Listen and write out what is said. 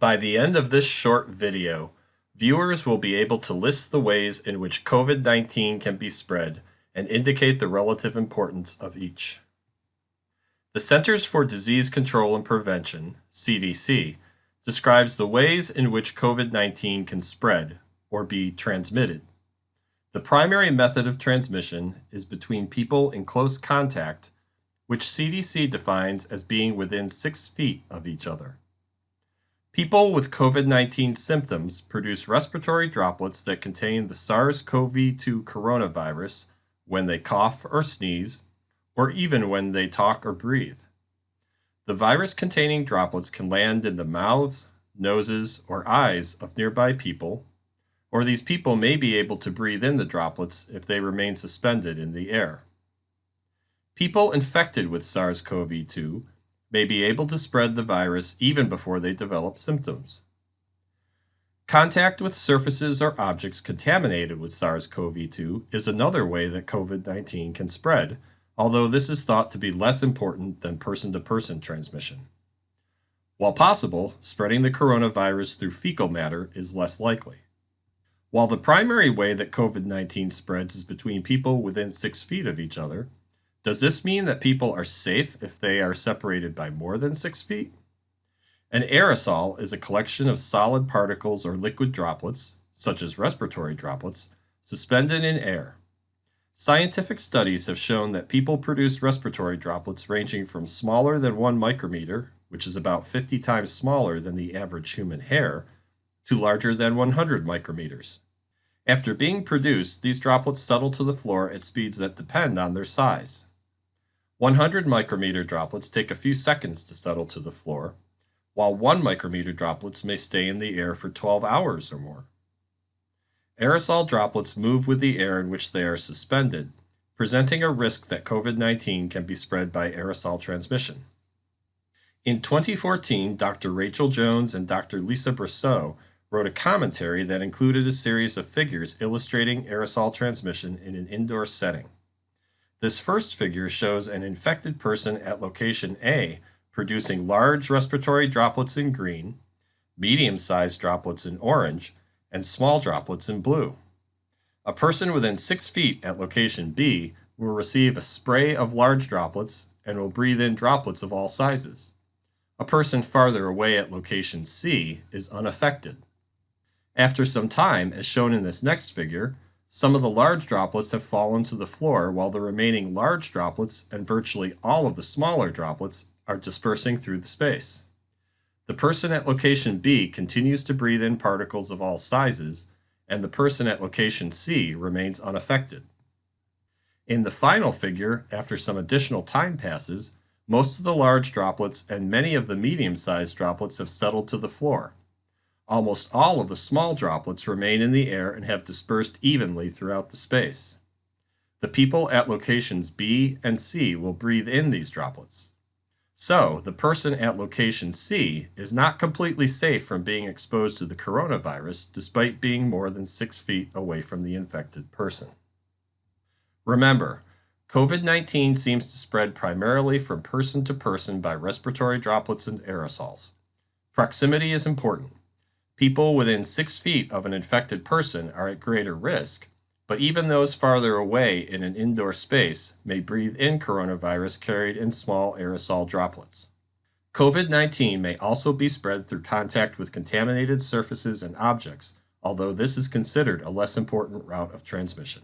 By the end of this short video, viewers will be able to list the ways in which COVID-19 can be spread and indicate the relative importance of each. The Centers for Disease Control and Prevention, CDC, describes the ways in which COVID-19 can spread or be transmitted. The primary method of transmission is between people in close contact, which CDC defines as being within six feet of each other. People with COVID-19 symptoms produce respiratory droplets that contain the SARS-CoV-2 coronavirus when they cough or sneeze, or even when they talk or breathe. The virus-containing droplets can land in the mouths, noses, or eyes of nearby people, or these people may be able to breathe in the droplets if they remain suspended in the air. People infected with SARS-CoV-2 may be able to spread the virus even before they develop symptoms. Contact with surfaces or objects contaminated with SARS-CoV-2 is another way that COVID-19 can spread, although this is thought to be less important than person-to-person -person transmission. While possible, spreading the coronavirus through fecal matter is less likely. While the primary way that COVID-19 spreads is between people within six feet of each other, does this mean that people are safe if they are separated by more than six feet? An aerosol is a collection of solid particles or liquid droplets, such as respiratory droplets, suspended in air. Scientific studies have shown that people produce respiratory droplets ranging from smaller than 1 micrometer, which is about 50 times smaller than the average human hair, to larger than 100 micrometers. After being produced, these droplets settle to the floor at speeds that depend on their size. 100 micrometer droplets take a few seconds to settle to the floor, while 1 micrometer droplets may stay in the air for 12 hours or more. Aerosol droplets move with the air in which they are suspended, presenting a risk that COVID-19 can be spread by aerosol transmission. In 2014, Dr. Rachel Jones and Dr. Lisa Brosseau wrote a commentary that included a series of figures illustrating aerosol transmission in an indoor setting. This first figure shows an infected person at location A producing large respiratory droplets in green, medium-sized droplets in orange, and small droplets in blue. A person within 6 feet at location B will receive a spray of large droplets and will breathe in droplets of all sizes. A person farther away at location C is unaffected. After some time, as shown in this next figure, some of the large droplets have fallen to the floor while the remaining large droplets and virtually all of the smaller droplets are dispersing through the space. The person at location B continues to breathe in particles of all sizes, and the person at location C remains unaffected. In the final figure, after some additional time passes, most of the large droplets and many of the medium-sized droplets have settled to the floor. Almost all of the small droplets remain in the air and have dispersed evenly throughout the space. The people at locations B and C will breathe in these droplets. So, the person at location C is not completely safe from being exposed to the coronavirus despite being more than six feet away from the infected person. Remember, COVID-19 seems to spread primarily from person to person by respiratory droplets and aerosols. Proximity is important. People within six feet of an infected person are at greater risk, but even those farther away in an indoor space may breathe in coronavirus carried in small aerosol droplets. COVID-19 may also be spread through contact with contaminated surfaces and objects, although this is considered a less important route of transmission.